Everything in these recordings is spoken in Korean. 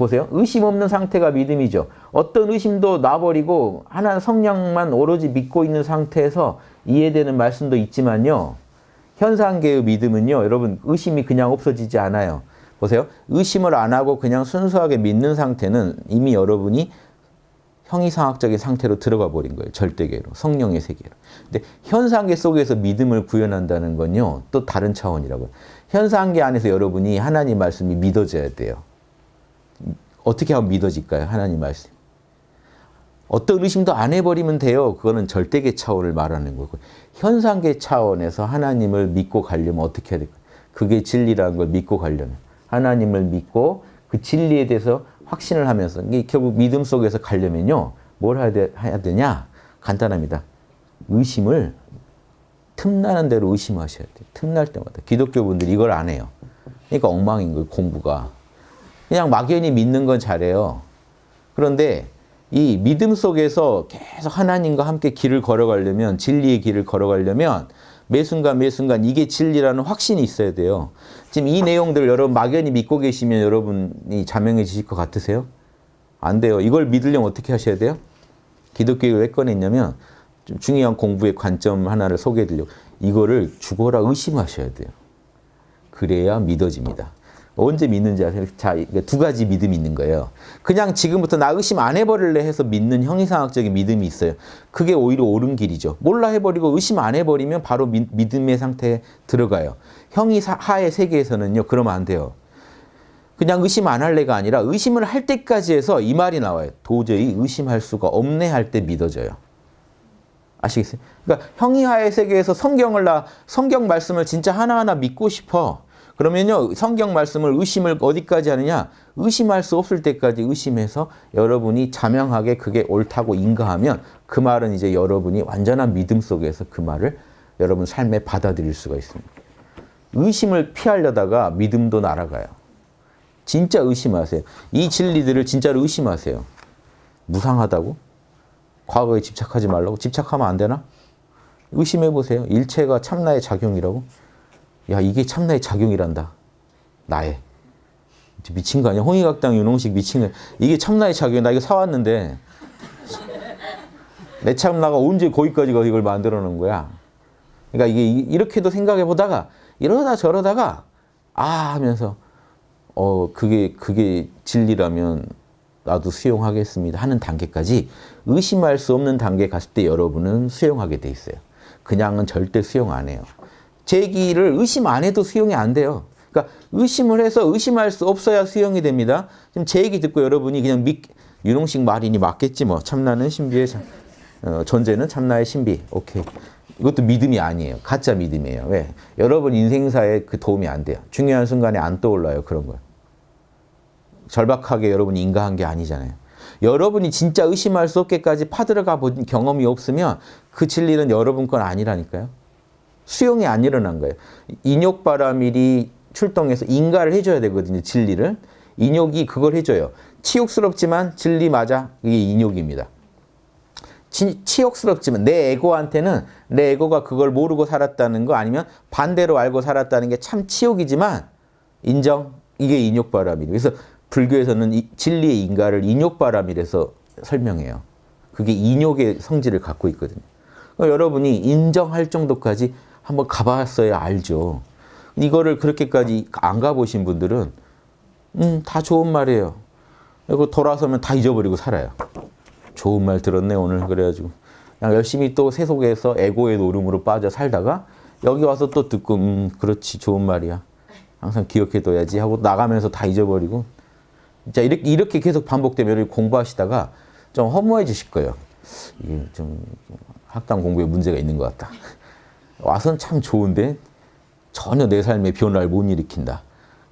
보세요. 의심 없는 상태가 믿음이죠. 어떤 의심도 놔버리고 하나 성령만 오로지 믿고 있는 상태에서 이해되는 말씀도 있지만요. 현상계의 믿음은요. 여러분 의심이 그냥 없어지지 않아요. 보세요. 의심을 안 하고 그냥 순수하게 믿는 상태는 이미 여러분이 형이상학적인 상태로 들어가 버린 거예요. 절대계로. 성령의 세계로. 근데 현상계 속에서 믿음을 구현한다는 건요. 또 다른 차원이라고요. 현상계 안에서 여러분이 하나님 말씀이 믿어져야 돼요. 어떻게 하면 믿어질까요? 하나님 말씀. 어떤 의심도 안 해버리면 돼요. 그거는 절대계 차원을 말하는 거고. 현상계 차원에서 하나님을 믿고 가려면 어떻게 해야 될까요? 그게 진리라는 걸 믿고 가려면. 하나님을 믿고 그 진리에 대해서 확신을 하면서 이게 결국 믿음 속에서 가려면요. 뭘 해야, 되, 해야 되냐? 간단합니다. 의심을 틈나는 대로 의심하셔야 돼요. 틈날 때마다. 기독교 분들이 이걸 안 해요. 그러니까 엉망인 거예요. 공부가. 그냥 막연히 믿는 건 잘해요. 그런데 이 믿음 속에서 계속 하나님과 함께 길을 걸어가려면 진리의 길을 걸어가려면 매 순간 매 순간 이게 진리라는 확신이 있어야 돼요. 지금 이 내용들 여러분 막연히 믿고 계시면 여러분이 자명해지실 것 같으세요? 안 돼요. 이걸 믿으려면 어떻게 하셔야 돼요? 기독교를 왜 꺼냈냐면 좀 중요한 공부의 관점 하나를 소개해 드리려고 이거를 죽어라 의심하셔야 돼요. 그래야 믿어집니다. 언제 믿는지 아세요? 자, 두 가지 믿음이 있는 거예요. 그냥 지금부터 나 의심 안 해버릴래 해서 믿는 형이상학적인 믿음이 있어요. 그게 오히려 옳은 길이죠. 몰라 해버리고 의심 안 해버리면 바로 미, 믿음의 상태에 들어가요. 형이하의 세계에서는요. 그러면 안 돼요. 그냥 의심 안 할래가 아니라 의심을 할 때까지 해서 이 말이 나와요. 도저히 의심할 수가 없네 할 때 믿어져요. 아시겠어요? 그러니까 형이하의 세계에서 성경을 나 성경 말씀을 진짜 하나하나 믿고 싶어. 그러면요 성경 말씀을 의심을 어디까지 하느냐 의심할 수 없을 때까지 의심해서 여러분이 자명하게 그게 옳다고 인가하면 그 말은 이제 여러분이 완전한 믿음 속에서 그 말을 여러분 삶에 받아들일 수가 있습니다. 의심을 피하려다가 믿음도 날아가요. 진짜 의심하세요. 이 진리들을 진짜로 의심하세요. 무상하다고? 과거에 집착하지 말라고? 집착하면 안 되나? 의심해 보세요. 일체가 참나의 작용이라고? 야 이게 참나의 작용이란다. 나의. 미친 거 아니야? 홍익학당 윤홍식 미친 거 이게 참나의 작용. 나 이거 사왔는데 내 참나가 언제 거기까지 가 이걸 만들어 놓은 거야. 그러니까 이게 이렇게도 생각해 보다가 이러다 저러다가 아 하면서 어 그게 그게 진리라면 나도 수용하겠습니다 하는 단계까지 의심할 수 없는 단계에 갔을 때 여러분은 수용하게 돼 있어요. 그냥은 절대 수용 안 해요. 제기를 의심 안 해도 수용이 안 돼요. 그러니까 의심을 해서 의심할 수 없어야 수용이 됩니다. 지금 제 얘기 듣고 여러분이 그냥 믿, 윤홍식 말이니 맞겠지 뭐. 참나는 신비의 참, 어, 존재는 참나의 신비. 오케이. 이것도 믿음이 아니에요. 가짜 믿음이에요. 왜? 여러분 인생사에 그 도움이 안 돼요. 중요한 순간에 안 떠올라요. 그런 거 절박하게 여러분이 인가한 게 아니잖아요. 여러분이 진짜 의심할 수 없게까지 파들어가 본 경험이 없으면 그 진리는 여러분 건 아니라니까요. 수용이 안 일어난 거예요. 인욕바라밀이 출동해서 인가를 해줘야 되거든요. 진리를. 인욕이 그걸 해줘요. 치욕스럽지만 진리 맞아. 이게 인욕입니다. 치, 치욕스럽지만 내 에고한테는 내 에고가 그걸 모르고 살았다는 거 아니면 반대로 알고 살았다는 게 참 치욕이지만 인정. 이게 인욕바라밀. 그래서 불교에서는 이, 진리의 인가를 인욕바라밀에서 설명해요. 그게 인욕의 성질을 갖고 있거든요. 그러니까 여러분이 인정할 정도까지 한번 가봤어야 알죠. 이거를 그렇게까지 안 가보신 분들은 음, 다 좋은 말이에요. 그리고 돌아서면 다 잊어버리고 살아요. 좋은 말 들었네 오늘 그래가지고 그냥 열심히 또 세속에서 에고의 노름으로 빠져 살다가 여기 와서 또 듣고 음 그렇지 좋은 말이야. 항상 기억해둬야지 하고 나가면서 다 잊어버리고 자 이렇게, 이렇게 계속 반복되면 공부하시다가 좀 허무해지실 거예요. 이게 좀 학당 공부에 문제가 있는 것 같다. 와서는 참 좋은데 전혀 내 삶에 변화를 못 일으킨다.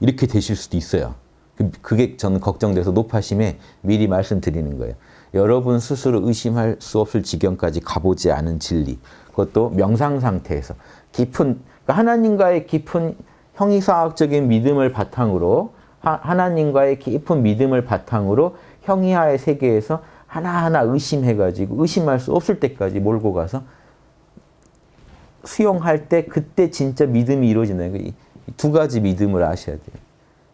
이렇게 되실 수도 있어요. 그, 그게 저는 걱정돼서 높아심에 미리 말씀드리는 거예요. 여러분 스스로 의심할 수 없을 지경까지 가보지 않은 진리. 그것도 명상 상태에서 깊은 그러니까 하나님과의 깊은 형이사학적인 믿음을 바탕으로 하 나님과의 깊은 믿음을 바탕으로 형이하의 세계에서 하나하나 의심해가지고 의심할 수 없을 때까지 몰고 가서 수용할 때 그때 진짜 믿음이 이루어진다는 거예요. 두 가지 믿음을 아셔야 돼요.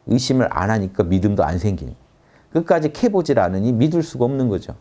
의심을 안 하니까 믿음도 안 생기는 끝까지 캐보질 않으니 믿을 수가 없는 거죠.